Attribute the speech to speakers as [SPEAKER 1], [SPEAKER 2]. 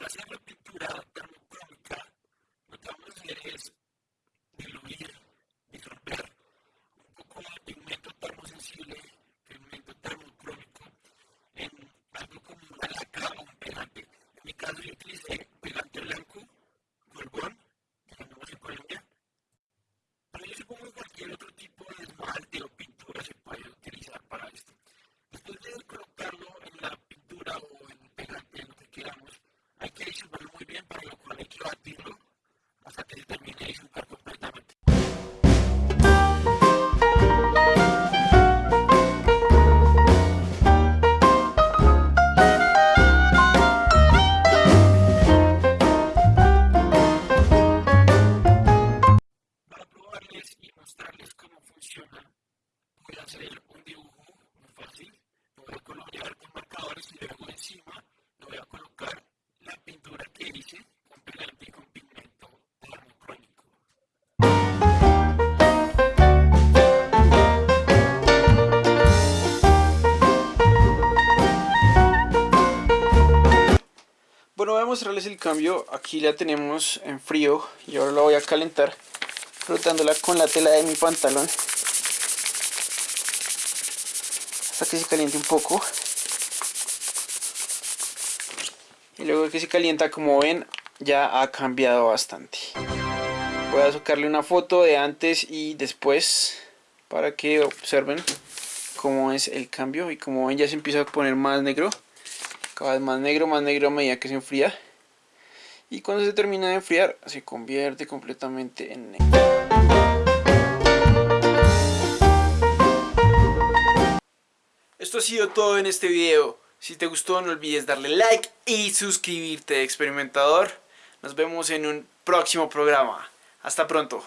[SPEAKER 1] para hacer pintura termocrómica, lo que es mostrarles cómo funciona, voy a hacer un dibujo muy fácil. Lo voy a colorear con marcadores y luego encima le voy a colocar la pintura que hice con pegante y con pigmento termocrónico.
[SPEAKER 2] Bueno, voy a mostrarles el cambio. Aquí la tenemos en frío y ahora la voy a calentar frotándola con la tela de mi pantalón hasta que se caliente un poco. Y luego que se calienta, como ven, ya ha cambiado bastante. Voy a sacarle una foto de antes y después para que observen cómo es el cambio y como ven ya se empieza a poner más negro cada vez más negro, más negro a medida que se enfría. Y cuando se termina de enfriar, se convierte completamente en negro. Esto ha sido todo en este video. Si te gustó, no olvides darle like y suscribirte, experimentador. Nos vemos en un próximo programa. Hasta pronto.